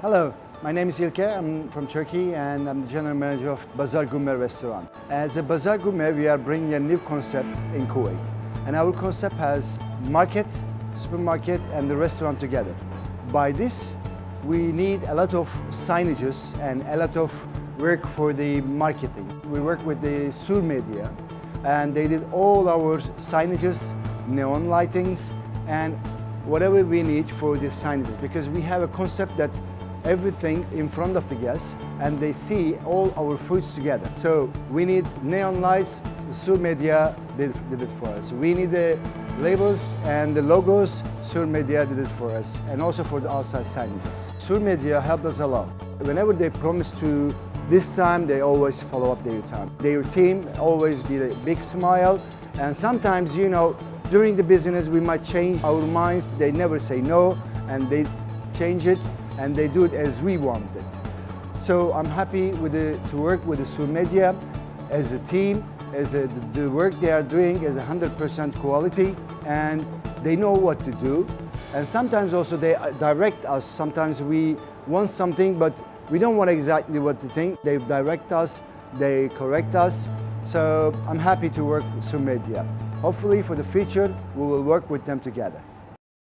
Hello, my name is Ilke. I'm from Turkey and I'm the general manager of Bazar Gourmet restaurant. As a Bazar Gourmet, we are bringing a new concept in Kuwait. And our concept has market, supermarket and the restaurant together. By this, we need a lot of signages and a lot of work for the marketing. We work with the Sur Media and they did all our signages, neon lightings and whatever we need for the signages because we have a concept that everything in front of the guests and they see all our foods together. So we need neon lights, Sur Media did, did it for us. We need the labels and the logos, Sur Media did it for us and also for the outside signages. Sur Media helped us a lot. Whenever they promise to this time, they always follow up their time. Their team always be a big smile and sometimes, you know, during the business we might change our minds. They never say no and they change it and they do it as we want it. So I'm happy with the, to work with the Sur Media as a team, as a, the work they are doing is 100% quality and they know what to do. And sometimes also they uh, direct us. Sometimes we want something, but we don't want exactly what to think. They direct us, they correct us. So I'm happy to work with Sur Media. Hopefully for the future, we will work with them together.